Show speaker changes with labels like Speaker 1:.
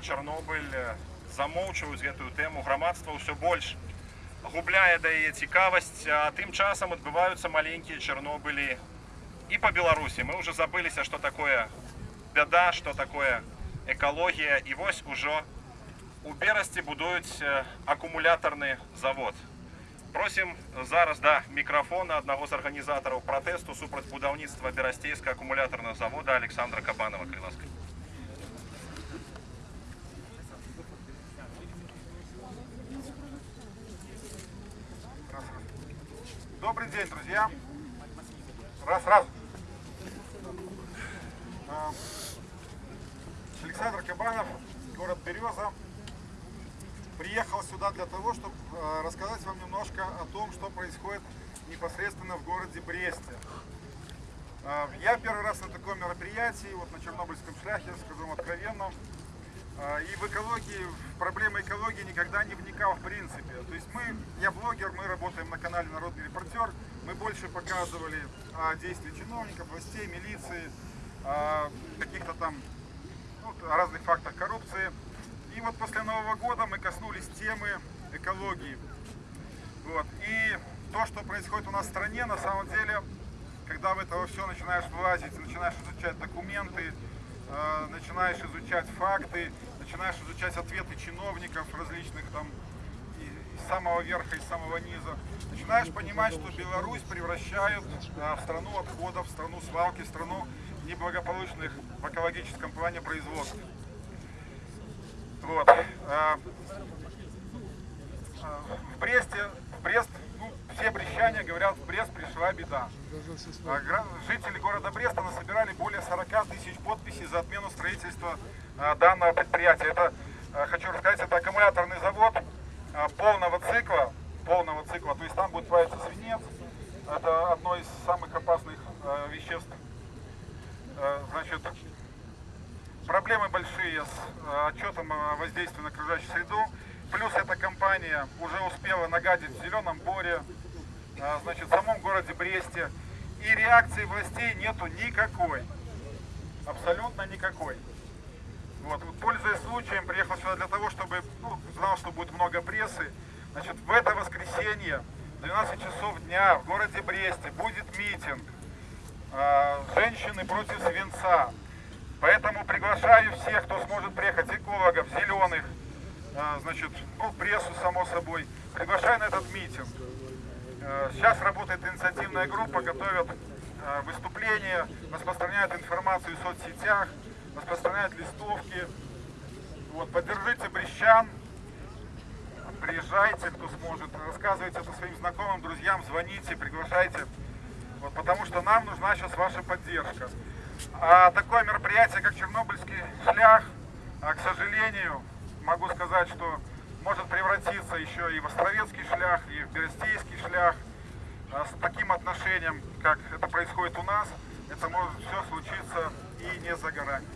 Speaker 1: Чорнобыль э, замоўчваюць гэтую тэму грамадства ўсё больш губляе да яе цікавасць а тым часам адбываюцца маленькія чарнобылі і по беларусі мы уже забыліся что такое бяда что такое экалогія і вось ужо у берасці будуюць э, акумулятарны завод просім зараз да мікрафона аднаго з арганізатараў пратэсту супраць будаўніцтва берасцейска акумулятарнага завода александра кабанова
Speaker 2: День, друзья. Раз, раз. А, Александр Кабанов, город Береза. Приехал сюда для того, чтобы а, рассказать вам немножко о том, что происходит непосредственно в городе Бресте. А, Я первый раз на таком мероприятии, вот на Чернобыльском шляхе, скажу вам откровенно, И в экологии, в проблемы экологии никогда не вникал в принципе. То есть мы, я блогер, мы работаем на канале Народный репортер, мы больше показывали о действии чиновников, властей, милиции, о каких-то там ну, разных фактах коррупции. И вот после Нового года мы коснулись темы экологии. Вот. И то, что происходит у нас в стране, на самом деле, когда в это все начинаешь влазить, начинаешь изучать документы, начинаешь изучать факты, начинаешь изучать ответы чиновников различных там и, из самого верха, из самого низа, начинаешь понимать, что Беларусь превращают э, в страну отходов, в страну свалки, в страну неблагополучных в экологическом плане производств. Вот. э, э, В Бресте, в Брест, брещане говорят, в Брест пришла беда. А Жители города Бреста насобирали более 40 тысяч подписей за отмену строительства а, данного предприятия. Это, а, хочу рассказать, это аккумуляторный завод полного цикла, полного цикла, то есть там будет плавиться свинец, это одно из самых опасных веществ. Значит, проблемы большие с отчетом о воздействии на окружающую среду. Плюс эта компания уже успела нагадить в Зеленом Боре, значит, в самом городе Бресте. И реакции властей нету никакой. Абсолютно никакой. Вот, пользуясь случаем, приехал сюда для того, чтобы, ну, знал, что будет много прессы. Значит, в это воскресенье, в 12 часов дня, в городе Бресте будет митинг а, «Женщины против свинца». Поэтому приглашаю всех, кто сможет приехать, экологов, зеленых, а, значит, ну, прессу, само собой. Приглашаю на этот митинг. Э, Сейчас работает инициативная группа, готовят э, выступления, распространяют информацию в соцсетях, распространяют листовки. Вот, поддержите брещан, приезжайте, кто сможет, рассказывайте это своим знакомым, друзьям, звоните, приглашайте. Вот, потому что нам нужна сейчас ваша поддержка. А такое мероприятие, как Чернобыльский шлях, а, к сожалению, могу сказать, что может превратиться еще и в Островецкий шлях, и в Берестейский шлях. А С таким отношением, как это происходит у нас, это может все случиться и не за горами.